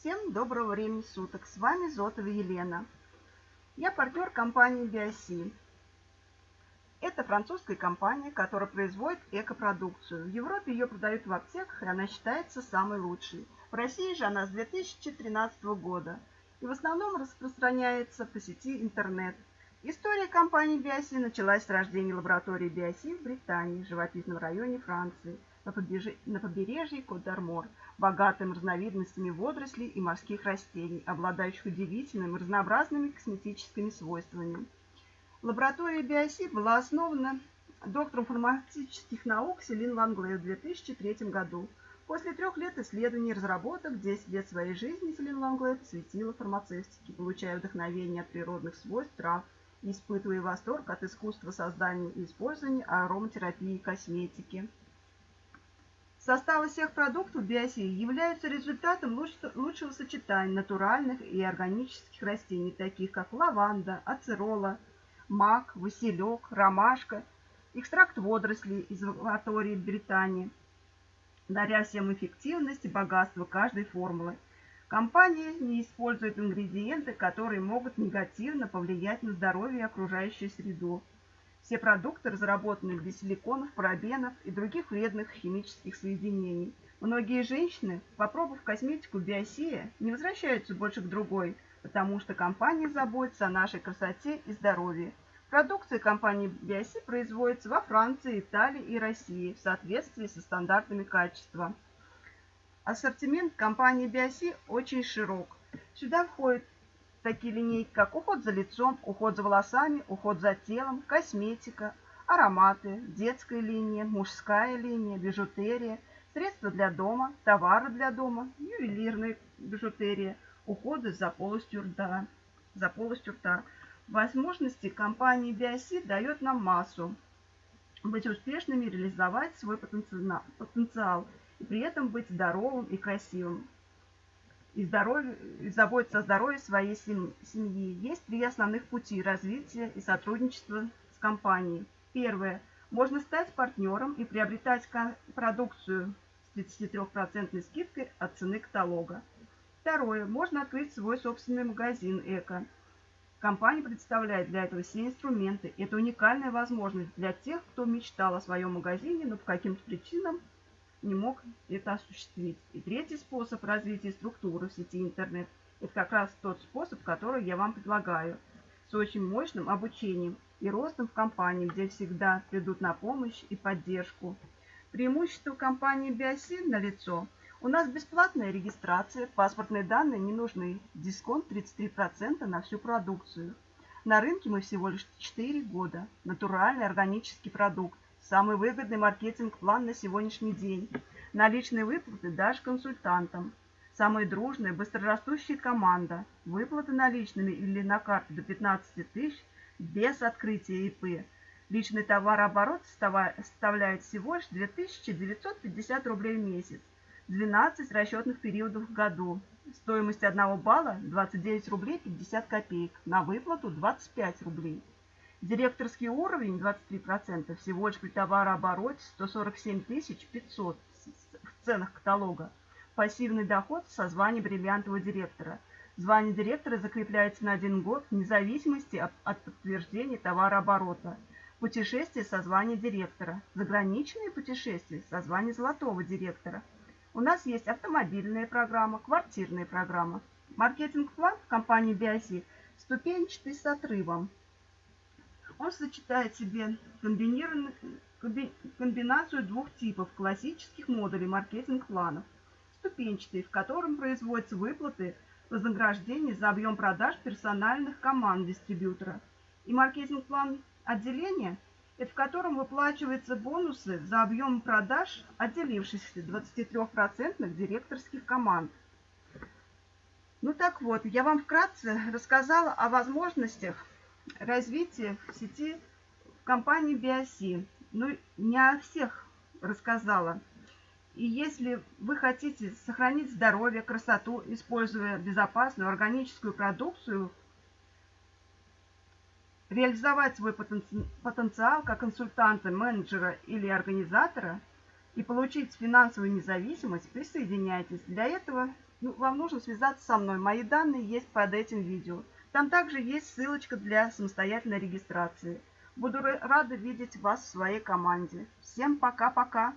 Всем доброго времени суток. С вами Зотова Елена. Я партнер компании Биоси. Это французская компания, которая производит экопродукцию. В Европе ее продают в аптеках, и она считается самой лучшей. В России же она с 2013 года и в основном распространяется по сети интернет. История компании Биоси началась с рождения лаборатории Биоси в Британии, в живописном районе Франции, на побережье Кот-Дармор, богатым разновидностями водорослей и морских растений, обладающих удивительными разнообразными косметическими свойствами. Лаборатория Биоси была основана доктором фармацевтических наук Селин Ланглей в 2003 году. После трех лет исследований и разработок 10 лет своей жизни Селин Ланглей посвятила фармацевтике, получая вдохновение от природных свойств трав, испытывая восторг от искусства создания и использования ароматерапии и косметики. Составы всех продуктов биосии являются результатом лучшего сочетания натуральных и органических растений, таких как лаванда, ацерола, мак, василек, ромашка, экстракт водорослей из лаборатории Британии, даря всем эффективность и богатство каждой формулы – Компания не использует ингредиенты, которые могут негативно повлиять на здоровье и окружающую среду. Все продукты разработаны без силиконов, парабенов и других вредных химических соединений. Многие женщины, попробовав косметику Биосия, не возвращаются больше к другой, потому что компания заботится о нашей красоте и здоровье. Продукция компании Биоси производится во Франции, Италии и России в соответствии со стандартами качества. Ассортимент компании Биоси очень широк. Сюда входят такие линейки, как уход за лицом, уход за волосами, уход за телом, косметика, ароматы, детская линия, мужская линия, бижутерия, средства для дома, товары для дома, ювелирная бижутерия, уходы за полостью рта. За полостью рта. Возможности компании Биоси дает нам массу быть успешными, реализовать свой потенциал – и при этом быть здоровым и красивым. И, здоровье, и заботиться о здоровье своей семьи. Есть три основных пути развития и сотрудничества с компанией. Первое. Можно стать партнером и приобретать продукцию с 33% скидкой от цены каталога. Второе. Можно открыть свой собственный магазин «Эко». Компания представляет для этого все инструменты. Это уникальная возможность для тех, кто мечтал о своем магазине, но по каким-то причинам не мог это осуществить. И третий способ развития структуры в сети интернет – это как раз тот способ, который я вам предлагаю, с очень мощным обучением и ростом в компании, где всегда придут на помощь и поддержку. Преимущество компании Биосин налицо. У нас бесплатная регистрация, паспортные данные не нужны, дисконт 33% на всю продукцию. На рынке мы всего лишь 4 года. Натуральный органический продукт. Самый выгодный маркетинг-план на сегодняшний день. Наличные выплаты даже консультантам. Самая дружная, быстрорастущая команда. Выплаты наличными или на карту до 15 тысяч без открытия ИП. Личный товарооборот составляет всего лишь 2950 рублей в месяц. 12 расчетных периодов в году. Стоимость одного балла 29 рублей 50 копеек. На выплату 25 рублей. Директорский уровень 23% всего лишь при товарообороте 147 500 в ценах каталога. Пассивный доход со звания бриллиантового директора. Звание директора закрепляется на один год в независимости от, от подтверждения товарооборота. Путешествие со звания директора. Заграничные путешествия со звания золотого директора. У нас есть автомобильная программа, квартирная программа. Маркетинг-план в компании Биоси ступенчатый с отрывом. Он сочетает в себе комбинацию двух типов классических модулей маркетинг-планов. Ступенчатый, в котором производятся выплаты вознаграждения за объем продаж персональных команд дистрибьютора. И маркетинг-план отделения, это в котором выплачиваются бонусы за объем продаж отделившихся 23% директорских команд. Ну так вот, я вам вкратце рассказала о возможностях развитие в сети компании Биоси. Ну, не о всех рассказала. И если вы хотите сохранить здоровье, красоту, используя безопасную органическую продукцию, реализовать свой потенциал как консультанта, менеджера или организатора, и получить финансовую независимость, присоединяйтесь. Для этого ну, вам нужно связаться со мной. Мои данные есть под этим видео. Там также есть ссылочка для самостоятельной регистрации. Буду рада видеть вас в своей команде. Всем пока-пока!